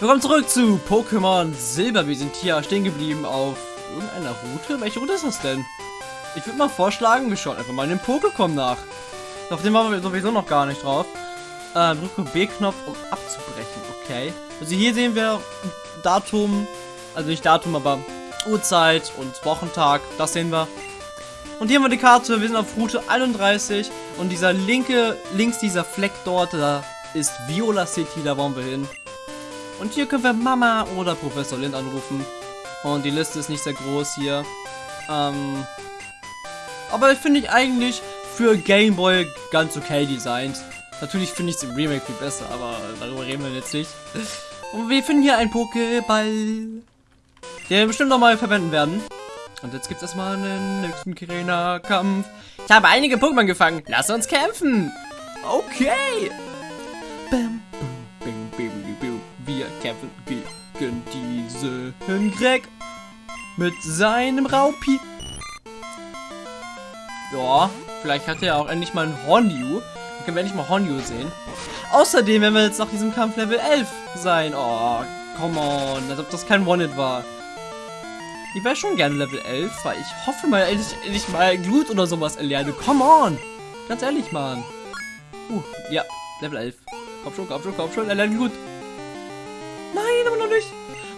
Willkommen zurück zu Pokémon Silber. Wir sind hier stehen geblieben auf irgendeiner Route. Welche Route ist das denn? Ich würde mal vorschlagen, wir schauen einfach mal in den Pokécom nach. Auf dem waren wir sowieso noch gar nicht drauf. Äh, drücke B-Knopf, um abzubrechen. Okay. Also hier sehen wir Datum, also nicht Datum, aber Uhrzeit und Wochentag. Das sehen wir. Und hier haben wir die Karte. Wir sind auf Route 31. Und dieser linke, links dieser Fleck dort, da ist Viola City. Da wollen wir hin. Und hier können wir Mama oder Professor Lind anrufen. Und die Liste ist nicht sehr groß hier. Ähm, aber finde ich eigentlich für Game Boy ganz okay designt. Natürlich finde ich es im Remake viel besser, aber darüber reden wir jetzt nicht. Und wir finden hier einen Pokéball, den wir bestimmt nochmal verwenden werden. Und jetzt gibt es erstmal einen nächsten Kirena-Kampf. Ich habe einige Pokémon gefangen. Lass uns kämpfen. Okay. Bam, kämpfen gegen diesen Greg mit seinem Raupi. Ja, vielleicht hat er auch endlich mal ein Hornju. Dann können wir endlich mal Hornju sehen. Außerdem werden wir jetzt nach diesem Kampf Level 11 sein. Oh, come on. Als ob das kein One-Hit war. Ich wäre schon gerne Level 11, weil ich hoffe mal, endlich, endlich mal Glut oder sowas erlerne. Come on. Ganz ehrlich, Mann. Uh, ja, Level 11. Komm schon, komm schon, komm schon, erlerne Glut.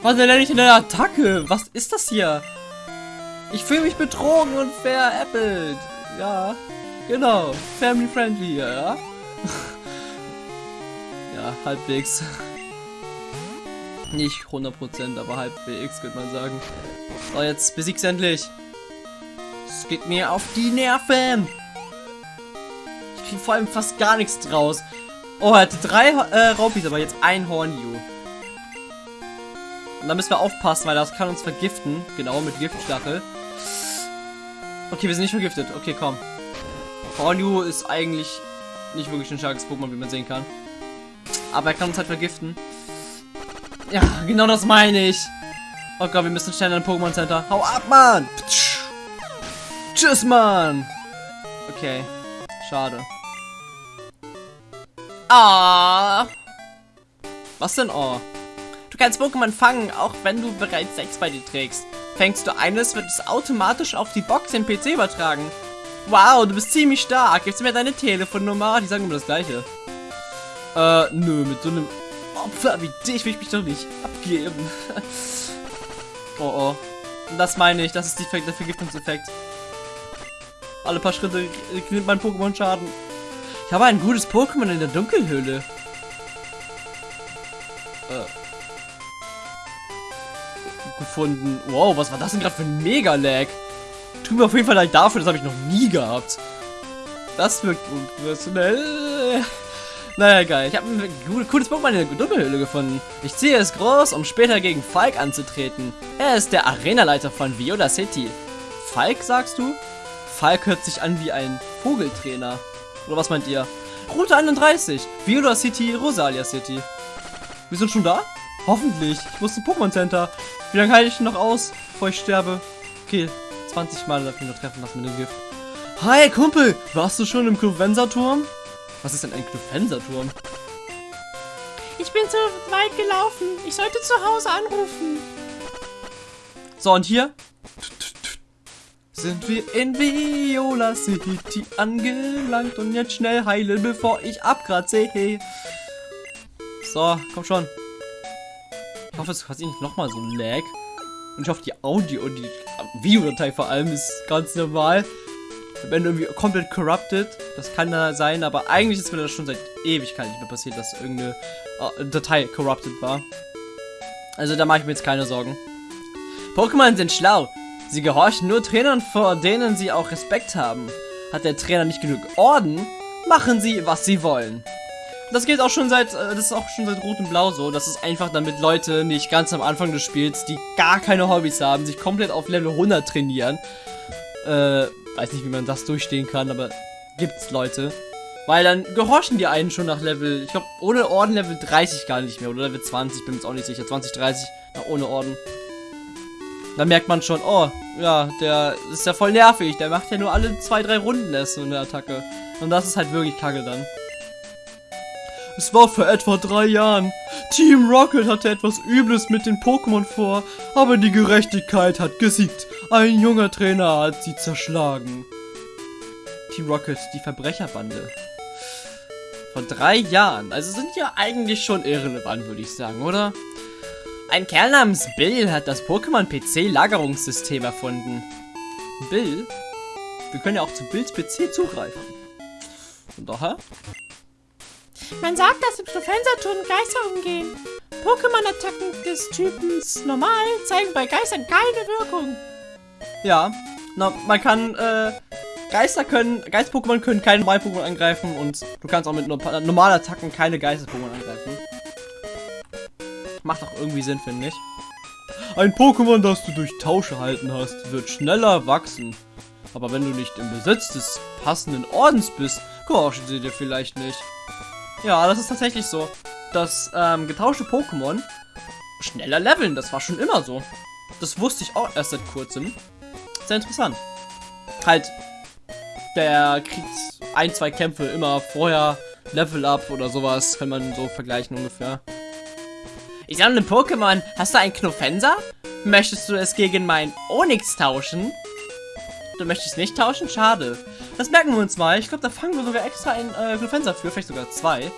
Was lerne ich in der Attacke? Was ist das hier? Ich fühle mich betrogen und veräppelt. Ja, genau. Family friendly, ja. ja, halbwegs. Nicht 100%, aber halbwegs, könnte man sagen. So, jetzt besieg's endlich. Es geht mir auf die Nerven. Ich krieg vor allem fast gar nichts draus. Oh, er hatte drei äh, Raupis, aber jetzt ein Hornju. Und da müssen wir aufpassen, weil das kann uns vergiften. Genau, mit Giftstachel. Okay, wir sind nicht vergiftet. Okay, komm. Hornju ist eigentlich nicht wirklich ein starkes Pokémon, wie man sehen kann. Aber er kann uns halt vergiften. Ja, genau das meine ich. Oh Gott, wir müssen schnell in ein Pokémon Center. Hau ab, Mann! Tschüss, Mann! Okay. Schade. Ah! Was denn oh? Du kannst Pokémon fangen, auch wenn du bereits sechs bei dir trägst. Fängst du eines, wird es automatisch auf die Box im PC übertragen. Wow, du bist ziemlich stark. Gibst du mir deine Telefonnummer? Die sagen immer das gleiche. Äh, nö, mit so einem Opfer wie dich will ich mich doch nicht abgeben. oh oh. Das meine ich, das ist die, der Vergiftungseffekt. Alle paar Schritte nimmt mein Pokémon Schaden. Ich habe ein gutes Pokémon in der Dunkelhöhle. Äh. Gefunden. Wow, was war das denn gerade für ein Mega-Lag? Tut mir auf jeden Fall leid dafür, das habe ich noch nie gehabt. Das wirkt unprofessionell. Naja, geil. Ich habe ein cooles Pokémon in der Dunkelhöhle gefunden. Ich ziehe es groß, um später gegen Falk anzutreten. Er ist der Arenaleiter von Viola City. Falk, sagst du? Falk hört sich an wie ein Vogeltrainer. Oder was meint ihr? Route 31. Viola City, Rosalia City. Wir sind schon da? Hoffentlich. Ich muss zum Pokémon Center. Wie lange halte ich noch aus, bevor ich sterbe? Okay, 20 Mal darf ich noch treffen lassen mit dem Gift. Hi, Kumpel! Warst du schon im Cluvenza-Turm? Was ist denn ein Cluvenza-Turm? Ich bin zu weit gelaufen. Ich sollte zu Hause anrufen. So, und hier sind wir in Viola City angelangt und jetzt schnell heilen, bevor ich abkratze. So, komm schon. Ich hoffe, es hat nicht nochmal so ein Lag. Und ich hoffe, die Audio und die Videodatei vor allem ist ganz normal. Wenn irgendwie komplett corrupted, das kann da sein, aber eigentlich ist mir das schon seit Ewigkeit nicht mehr passiert, dass irgendeine äh, Datei corrupted war. Also da mache ich mir jetzt keine Sorgen. Pokémon sind schlau. Sie gehorchen nur Trainern, vor denen sie auch Respekt haben. Hat der Trainer nicht genug Orden, machen sie, was sie wollen. Das geht auch schon seit, äh, das ist auch schon seit Rot und Blau so. Das ist einfach damit Leute nicht ganz am Anfang des Spiels, die gar keine Hobbys haben, sich komplett auf Level 100 trainieren. Äh, weiß nicht, wie man das durchstehen kann, aber gibt's Leute. Weil dann gehorchen die einen schon nach Level, ich glaube, ohne Orden Level 30 gar nicht mehr, oder Level 20, bin mir jetzt auch nicht sicher, 20, 30, na, ohne Orden. Dann merkt man schon, oh, ja, der ist ja voll nervig, der macht ja nur alle zwei, drei Runden erst so eine Attacke. Und das ist halt wirklich kacke dann. Es war vor etwa drei Jahren. Team Rocket hatte etwas Übles mit den Pokémon vor, aber die Gerechtigkeit hat gesiegt. Ein junger Trainer hat sie zerschlagen. Team Rocket, die Verbrecherbande. Vor drei Jahren. Also sind ja eigentlich schon irrelevant, würde ich sagen, oder? Ein Kerl namens Bill hat das Pokémon PC Lagerungssystem erfunden. Bill? Wir können ja auch zu Bills PC zugreifen. Von daher? Man sagt, dass im Profenserturm Geister umgehen. Pokémon-Attacken des Typens normal zeigen bei Geistern keine Wirkung. Ja, na, man kann, äh, Geister können, Geist-Pokémon können keine Normal-Pokémon angreifen und du kannst auch mit normalen Attacken keine Geistes-Pokémon angreifen. Macht auch irgendwie Sinn, finde ich. Ein Pokémon, das du durch Tausch erhalten hast, wird schneller wachsen. Aber wenn du nicht im Besitz des passenden Ordens bist, gehorchen sie dir vielleicht nicht. Ja, das ist tatsächlich so. Dass ähm, getauschte Pokémon schneller leveln, das war schon immer so. Das wusste ich auch erst seit kurzem. Sehr interessant. Halt, der kriegt ein, zwei Kämpfe immer vorher Level Up oder sowas, kann man so vergleichen ungefähr. Ich sammle Pokémon. Hast du einen Knuffenser? Möchtest du es gegen mein Onyx tauschen? Du möchtest nicht tauschen? Schade. Das merken wir uns mal. Ich glaube, da fangen wir sogar extra einen äh, Knuffenser für. Vielleicht sogar zwei.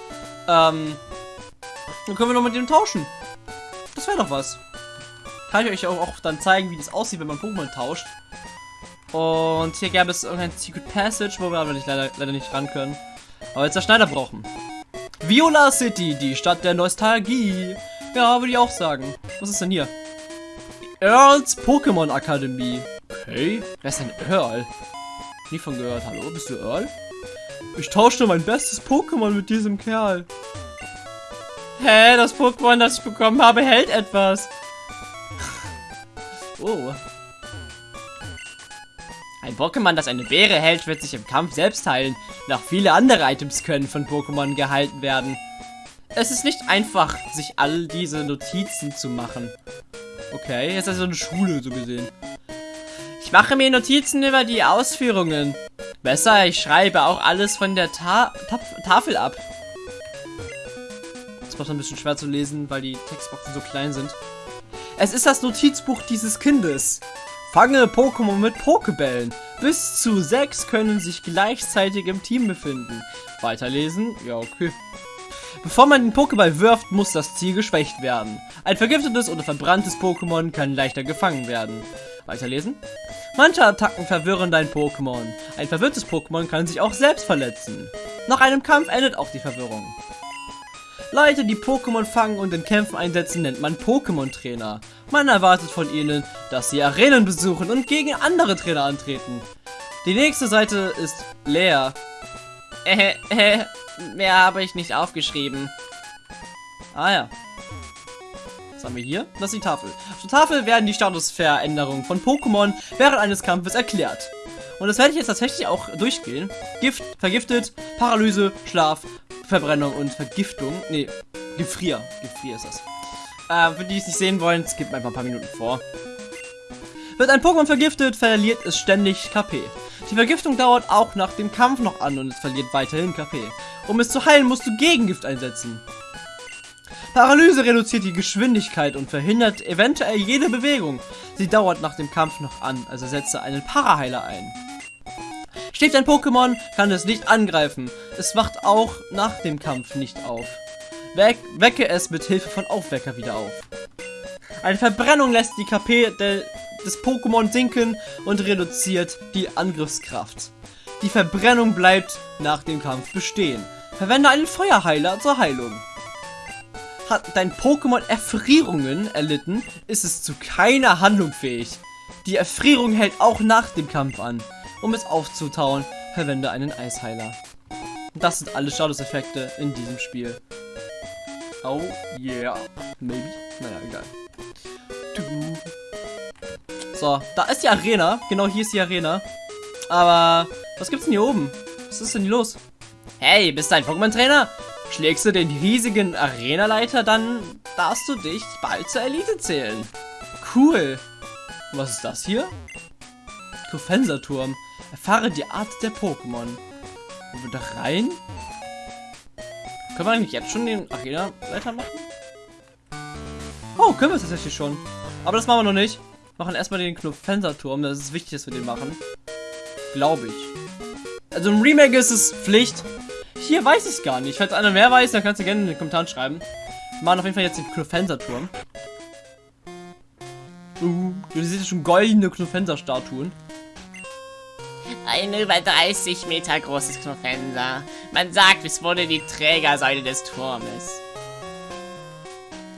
Ähm, dann können wir noch mit dem tauschen. Das wäre doch was. Kann ich euch auch, auch dann zeigen, wie das aussieht, wenn man Pokémon tauscht. Und hier gäbe es irgendein Secret Passage, wo wir aber nicht, leider, leider nicht ran können. Aber jetzt der Schneider brauchen. Viola City, die Stadt der Nostalgie. Ja, würde ich auch sagen. Was ist denn hier? Earls Pokémon Akademie. Okay. Wer ist denn Earl? Nie von gehört. Hallo, bist du Earl? Ich tauschte mein bestes Pokémon mit diesem Kerl. Hä, das Pokémon, das ich bekommen habe, hält etwas. oh. Ein Pokémon, das eine Beere hält, wird sich im Kampf selbst heilen. Noch viele andere Items können von Pokémon gehalten werden. Es ist nicht einfach, sich all diese Notizen zu machen. Okay, jetzt ist also eine Schule so gesehen. Mache mir Notizen über die Ausführungen. Besser, ich schreibe auch alles von der Ta Ta Tafel ab. Das macht ein bisschen schwer zu lesen, weil die Textboxen so klein sind. Es ist das Notizbuch dieses Kindes. Fange Pokémon mit Pokebällen. Bis zu sechs können sich gleichzeitig im Team befinden. Weiterlesen? Ja, okay. Bevor man den Pokéball wirft, muss das Ziel geschwächt werden. Ein vergiftetes oder verbranntes Pokémon kann leichter gefangen werden. Weiterlesen. Manche Attacken verwirren dein Pokémon. Ein verwirrtes Pokémon kann sich auch selbst verletzen. Nach einem Kampf endet auch die Verwirrung. Leute, die Pokémon fangen und in Kämpfen einsetzen, nennt man Pokémon-Trainer. Man erwartet von ihnen, dass sie Arenen besuchen und gegen andere Trainer antreten. Die nächste Seite ist leer. Äh, äh, Mehr habe ich nicht aufgeschrieben. Ah ja. Was haben wir hier? Das ist die Tafel. Auf der Tafel werden die Statusveränderungen von Pokémon während eines Kampfes erklärt. Und das werde ich jetzt tatsächlich auch durchgehen. Gift, vergiftet, Paralyse, Schlaf, Verbrennung und Vergiftung. Nee, Gefrier. Gefrier ist das. Äh, für die, die es nicht sehen wollen, es gibt einfach ein paar Minuten vor. Wird ein Pokémon vergiftet, verliert es ständig KP. Die Vergiftung dauert auch nach dem Kampf noch an und es verliert weiterhin KP. Um es zu heilen, musst du Gegengift einsetzen. Paralyse reduziert die Geschwindigkeit und verhindert eventuell jede Bewegung. Sie dauert nach dem Kampf noch an, also setze einen Paraheiler ein. Schläft ein Pokémon, kann es nicht angreifen. Es wacht auch nach dem Kampf nicht auf. We wecke es mit Hilfe von Aufwecker wieder auf. Eine Verbrennung lässt die KP des Pokémon sinken und reduziert die Angriffskraft. Die Verbrennung bleibt nach dem Kampf bestehen. Verwende einen Feuerheiler zur Heilung. Hat dein Pokémon Erfrierungen erlitten, ist es zu keiner Handlung fähig. Die Erfrierung hält auch nach dem Kampf an. Um es aufzutauen, verwende einen Eisheiler. Das sind alle Statuseffekte in diesem Spiel. Oh yeah. Maybe? Naja, egal. So, da ist die Arena. Genau hier ist die Arena. Aber was gibt's denn hier oben? Was ist denn hier los? Hey, bist du ein Pokémon-Trainer? Schlägst du den riesigen Arena-Leiter, dann darfst du dich bald zur Elite zählen. Cool. was ist das hier? Kofenserturm. Erfahre die Art der Pokémon. Wo wir da rein? Können wir eigentlich jetzt schon den Arena-Leiter machen? Oh, können wir tatsächlich schon. Aber das machen wir noch nicht. Machen erstmal den Knopfenserturm. Das ist wichtig, dass wir den machen. Glaube ich. Also im Remake ist es Pflicht. Hier weiß ich gar nicht. Falls einer mehr weiß, dann kannst du gerne in den Kommentaren schreiben. Wir machen auf jeden Fall jetzt den Knopfenserturm. Uh, du siehst schon goldene Knopfenser-Statuen. Ein über 30 Meter großes Knopfenser. Man sagt, es wurde die Trägersäule des Turmes.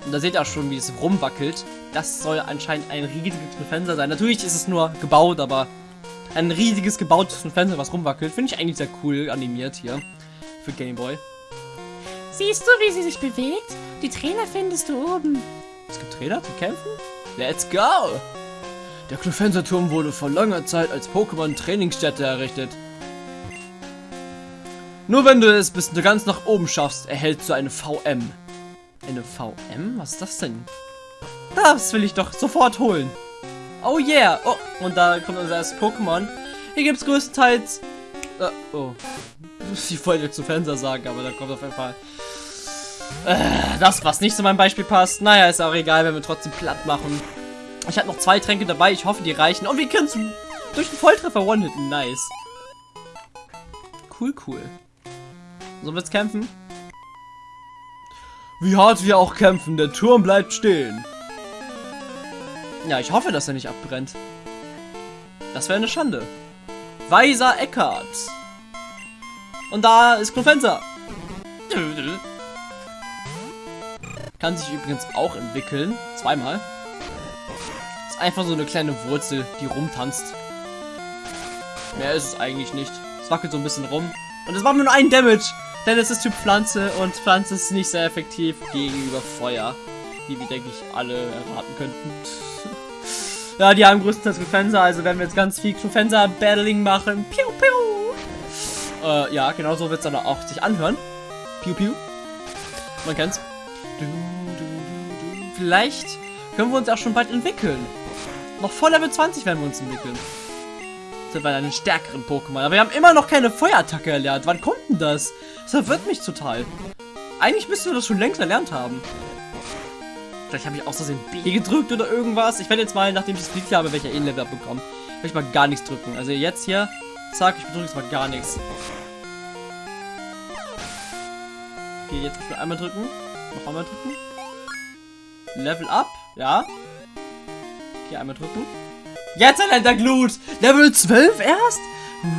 Und da seht ihr auch schon, wie es rumwackelt. Das soll anscheinend ein riesiges Fenster sein. Natürlich ist es nur gebaut, aber ein riesiges gebautes Fenster, was rumwackelt. Finde ich eigentlich sehr cool animiert hier für Gameboy. Siehst du, wie sie sich bewegt? Die Trainer findest du oben. Es gibt Trainer zu kämpfen? Let's go! Der Knofenserturm wurde vor langer Zeit als Pokémon-Trainingsstätte errichtet. Nur wenn du es bis ganz nach oben schaffst, erhältst du eine VM. Eine VM? Was ist das denn? Das will ich doch sofort holen. Oh yeah. Oh, und da kommt unser erstes Pokémon. Hier gibt es größtenteils... Äh, oh. Ich wollte zu Fenster sagen, aber da kommt auf jeden Fall... Äh, das, was nicht zu meinem Beispiel passt. Naja, ist auch egal, wenn wir trotzdem platt machen. Ich habe noch zwei Tränke dabei. Ich hoffe, die reichen. Und wir können durch den Volltreffer one-hitten. Nice. Cool, cool. Sollen wir jetzt kämpfen? Wie hart wir auch kämpfen, der Turm bleibt stehen. Ja, ich hoffe, dass er nicht abbrennt. Das wäre eine Schande. Weiser Eckart. Und da ist Klofenser. Kann sich übrigens auch entwickeln. Zweimal. Ist einfach so eine kleine Wurzel, die rumtanzt. Mehr ist es eigentlich nicht. Es wackelt so ein bisschen rum. Und es macht nur einen Damage. Denn es ist Typ Pflanze und Pflanze ist nicht sehr effektiv gegenüber Feuer. Wie wir, denke ich, alle erraten könnten. ja, die haben größtenteils Klofenser, also werden wir jetzt ganz viel Klofenser-Battling machen. Piu, piu. Äh, ja, genau so wird es dann auch sich anhören. Piu, piu. Man kennt's. Du, du, du, Vielleicht können wir uns auch schon bald entwickeln. Noch vor Level 20 werden wir uns entwickeln. Sind wir einen stärkeren Pokémon. Aber wir haben immer noch keine Feuerattacke erlernt. Wann kommt denn das? Das verwirrt mich total. Eigentlich müssten wir das schon längst erlernt haben. Vielleicht habe ich aus Versehen B gedrückt oder irgendwas. Ich werde jetzt mal, nachdem ich das Lied habe, welcher E-Level abbekommen, werde ich mal gar nichts drücken. Also jetzt hier, zack, ich drücke jetzt mal gar nichts. Okay, jetzt ich einmal drücken. Noch einmal drücken. Level up, ja. Okay, einmal drücken. Jetzt erlernt er Glut! Level 12 erst?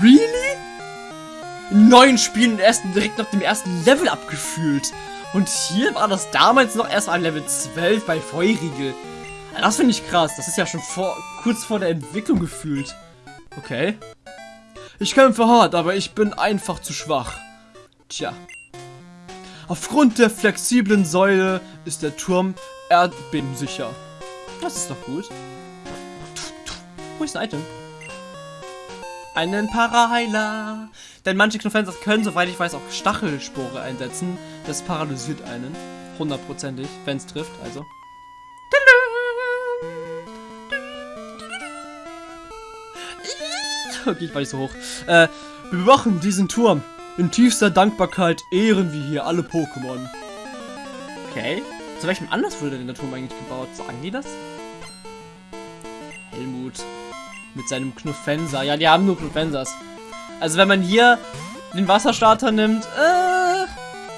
Really? Neun Spielen erst direkt nach dem ersten Level abgefühlt. Und hier war das damals noch erst ein Level 12 bei Feurigel. Das finde ich krass. Das ist ja schon vor, kurz vor der Entwicklung gefühlt. Okay. Ich kämpfe hart, aber ich bin einfach zu schwach. Tja. Aufgrund der flexiblen Säule ist der Turm erdbebensicher. Das ist doch gut. Wo ist ein Item? Einen Paraheiler. Denn manche Knofenser können, soweit ich weiß, auch Stachelspore einsetzen. Das paralysiert einen. Hundertprozentig, wenn es trifft, also. Okay, ich war nicht so hoch. Äh, wir bewachen diesen Turm. In tiefster Dankbarkeit ehren wir hier alle Pokémon. Okay. Zu welchem Anlass wurde denn der Turm eigentlich gebaut? Sagen die das? Helmut. Mit seinem Knuffenser. Ja, die haben nur Knuffensers. Also wenn man hier den Wasserstarter nimmt, äh,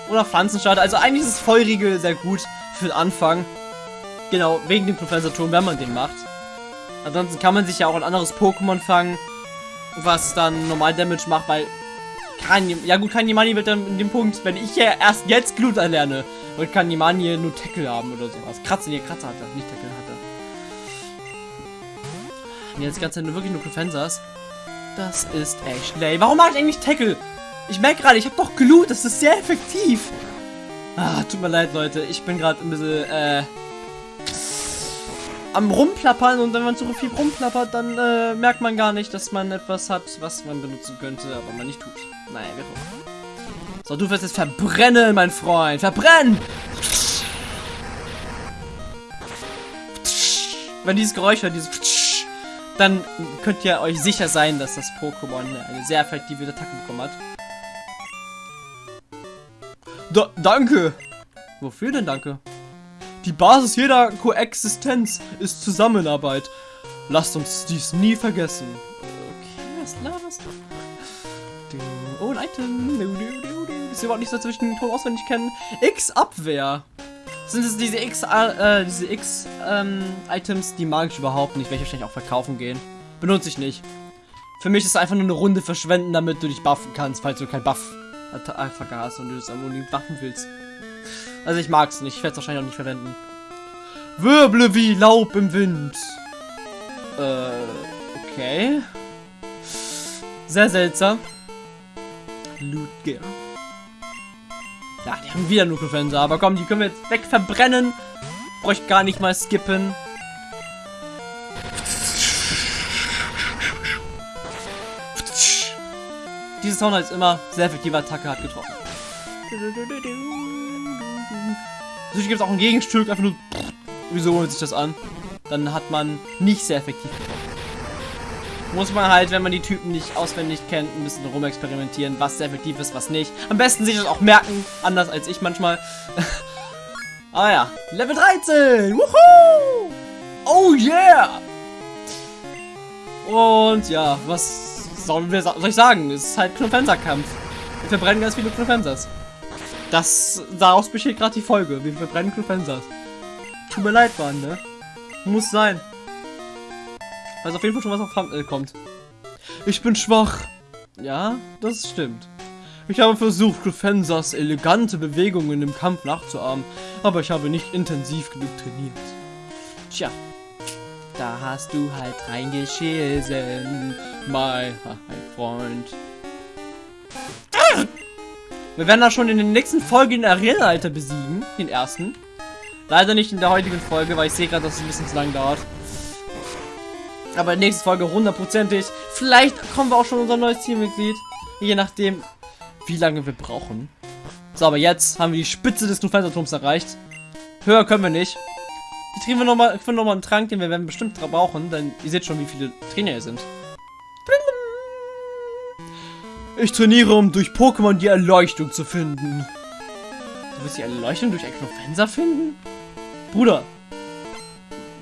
oder Pflanzenstarter. Also eigentlich ist es Feurigel sehr gut für den Anfang. Genau, wegen dem Knuffenser-Turm, wenn man den macht. Ansonsten kann man sich ja auch ein anderes Pokémon fangen, was dann normal Damage macht, weil Kanye, ja gut, Kanyemani wird dann in dem Punkt, wenn ich ja erst jetzt Glut erlerne, wird Kanyemani nur Tackle haben oder sowas. Kratzen, hier Kratzer hatte, nicht Tackle hatte. Und jetzt ganze Zeit wirklich nur Defensers. Das ist echt lame. Warum mache ich eigentlich Tackle? Ich merke gerade, ich habe doch Glut, das ist sehr effektiv. Ah, tut mir leid, Leute. Ich bin gerade ein bisschen, äh, am rumplappern und wenn man zu viel rumplappert, dann äh, merkt man gar nicht, dass man etwas hat, was man benutzen könnte, aber man nicht tut. Naja, wir gucken. So, du wirst jetzt verbrennen, mein Freund. Verbrennen! Wenn dieses Geräusch hört, dieses dann könnt ihr euch sicher sein, dass das Pokémon eine sehr effektive Attacke bekommen hat. Da, danke. Wofür denn danke? Die Basis jeder Koexistenz ist Zusammenarbeit. Lasst uns dies nie vergessen. Okay, was laberst du? Oh, ein Item. Ist überhaupt nicht so zwischen Ton auswendig kennen. X-Abwehr. Sind es diese X, äh, diese X-Items, ähm, die mag ich überhaupt nicht, welche wahrscheinlich auch verkaufen gehen. Benutze ich nicht. Für mich ist es einfach nur eine Runde verschwenden, damit du dich buffen kannst, falls du kein Buff einfach hast und du es unbedingt buffen willst. Also ich mag es nicht, ich werde es wahrscheinlich auch nicht verwenden. Wirble wie Laub im Wind. Äh, okay. Sehr seltsam. Lootgear. Ja, die haben wieder Nukelfenster, aber komm, die können wir jetzt wegverbrennen. Bräuchte gar nicht mal skippen. Diese Sound ist immer sehr effektive Attacke hat getroffen. Natürlich gibt es auch ein Gegenstück, einfach nur. Wieso holt sich das an? Dann hat man nicht sehr effektiv. Muss man halt, wenn man die Typen nicht auswendig kennt, ein bisschen rumexperimentieren, was sehr effektiv ist, was nicht. Am besten sich das auch merken, anders als ich manchmal. ah ja, Level 13! Wuhu! Oh yeah! Und ja, was sollen wir, soll ich sagen? Es ist halt Knofenser-Kampf. Wir verbrennen ganz viele Knofensers. Das, daraus besteht gerade die Folge. Wir verbrennen Knofensers. Tut mir leid, Mann, ne? Muss sein. Also auf jeden Fall schon was auf Thumbnail kommt. Ich bin schwach. Ja, das stimmt. Ich habe versucht, Crufensas elegante Bewegungen im Kampf nachzuahmen, aber ich habe nicht intensiv genug trainiert. Tja, da hast du halt reingeschissen, mein Freund. Wir werden da schon in den nächsten Folgen den Arena-Alter besiegen, den ersten. Leider nicht in der heutigen Folge, weil ich sehe gerade, dass es ein bisschen zu lang dauert. Aber in der nächsten Folge hundertprozentig. Vielleicht kommen wir auch schon unser neues Teammitglied. Je nachdem, wie lange wir brauchen. So, aber jetzt haben wir die Spitze des Nufenserturms erreicht. Höher können wir nicht. Jetzt kriegen wir nochmal noch mal einen Trank, den wir werden bestimmt brauchen, denn ihr seht schon, wie viele Trainer hier sind. Ich trainiere, um durch Pokémon die Erleuchtung zu finden. Du willst die Erleuchtung durch Eknofensa finden? Bruder,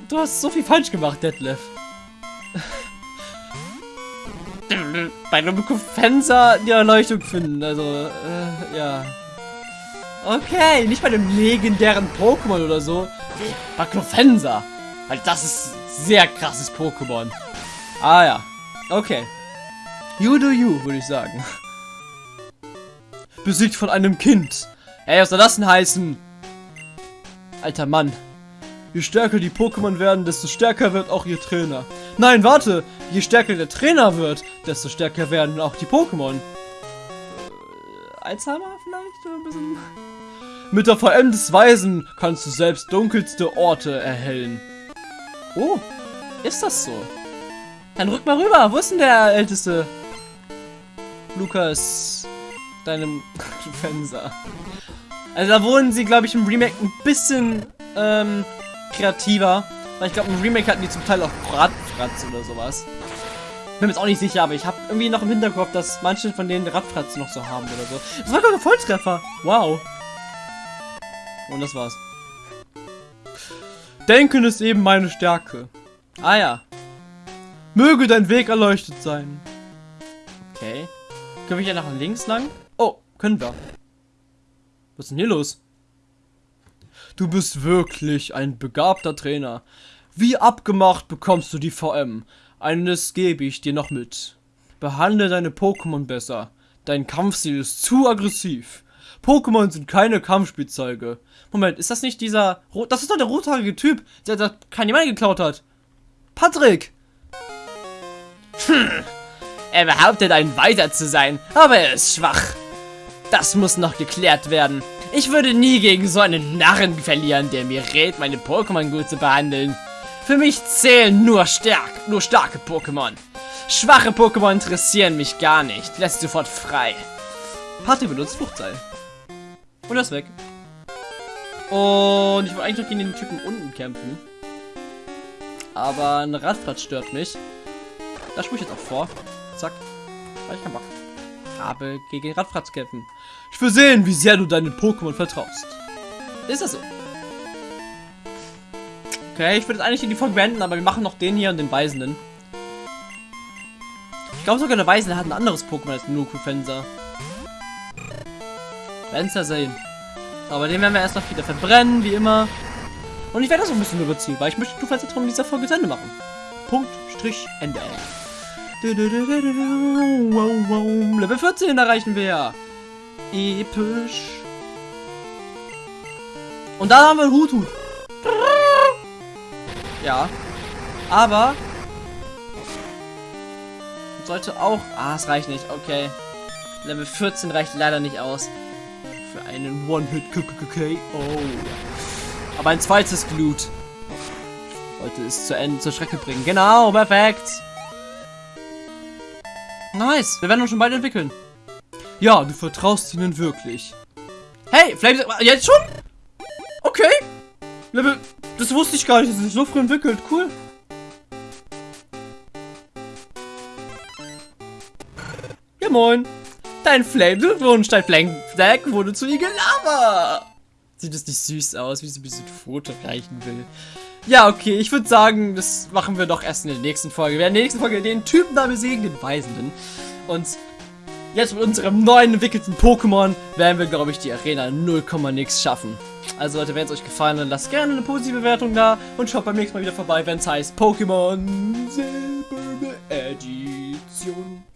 du hast so viel falsch gemacht, Detlef. bei Fencer die Erleuchtung finden. Also, äh, ja. Okay, nicht bei dem legendären Pokémon oder so. Bei Clofensa. Weil das ist sehr krasses Pokémon. Ah ja. Okay. You do you, würde ich sagen. Besiegt von einem Kind. Ey, was soll das denn heißen? Alter Mann. Je stärker die Pokémon werden, desto stärker wird auch ihr Trainer. Nein, warte! Je stärker der Trainer wird, desto stärker werden auch die Pokémon. Äh, Alzheimer vielleicht? Oder ein bisschen... Mit der VM des Weisen kannst du selbst dunkelste Orte erhellen. Oh, ist das so? Dann rück mal rüber. Wo ist denn der älteste? Lukas, deinem Fenster. Also da wurden sie, glaube ich, im Remake ein bisschen ähm, kreativer. Weil ich glaube, im Remake hatten die zum Teil auch Radfratz oder sowas. Bin mir jetzt auch nicht sicher, aber ich habe irgendwie noch im Hinterkopf, dass manche von denen Radfratz noch so haben oder so. Das war gerade ein Volltreffer. Wow. Und das war's. Denken ist eben meine Stärke. Ah ja. Möge dein Weg erleuchtet sein. Können wir hier nach links lang? Oh, können wir. Was ist denn hier los? Du bist wirklich ein begabter Trainer. Wie abgemacht bekommst du die VM. Eines gebe ich dir noch mit. Behandle deine Pokémon besser. Dein Kampfstil ist zu aggressiv. Pokémon sind keine Kampfspielzeuge. Moment, ist das nicht dieser... Das ist doch der rothaarige Typ, der da kein jemand geklaut hat. Patrick! Hm. Er behauptet, ein Weiter zu sein, aber er ist schwach. Das muss noch geklärt werden. Ich würde nie gegen so einen Narren verlieren, der mir rät, meine Pokémon gut zu behandeln. Für mich zählen nur stark, nur starke Pokémon. Schwache Pokémon interessieren mich gar nicht. Lässt sofort frei. Party benutzt Fluchtseil. Und ist weg. Und ich wollte eigentlich noch gegen den Typen unten kämpfen. Aber ein Radfratz stört mich. Da spule ich jetzt auch vor. Zack. Habe ich keinen Bock. Rabe gegen Radfratz kämpfen. Ich will sehen, wie sehr du deinen Pokémon vertraust. Ist das so? Okay, ich würde jetzt eigentlich in die Folge beenden, aber wir machen noch den hier und den Weisenden. Ich glaube sogar der Weisende hat ein anderes Pokémon als Nuku. Werden es ja sehen. Aber den werden wir erst noch wieder verbrennen, wie immer. Und ich werde das auch ein bisschen überziehen, weil ich möchte Fencer in dieser Folge zu Ende machen. Punkt, Strich, Ende. Level 14 erreichen wir. Episch. Und da haben wir einen Huthut. Ja. Aber. Sollte auch. Ah, es reicht nicht. Okay. Level 14 reicht leider nicht aus. Für einen One-Hit-KKK. Oh. Aber ein zweites Glut. Wollte es zu Ende zur Strecke bringen. Genau, perfekt. Nice. Wir werden uns schon bald entwickeln. Ja, du vertraust ihnen wirklich. Hey, Flames, jetzt schon? Okay. Level, das wusste ich gar nicht, dass es sich so früh entwickelt. Cool. Ja, moin. Dein Flame-Wunsch, dein Flame-Deck wurde zu Igelava. Sieht das nicht süß aus, wie sie ein bisschen Foto reichen will. Ja, okay, ich würde sagen, das machen wir doch erst in der nächsten Folge. Wir werden in der nächsten Folge den Typen da besiegen, den Weisenden. Und jetzt mit unserem neuen entwickelten Pokémon werden wir, glaube ich, die Arena 0, nix schaffen. Also Leute, wenn es euch gefallen hat, lasst gerne eine positive Bewertung da und schaut beim nächsten Mal wieder vorbei, wenn es heißt Pokémon Silberne Edition.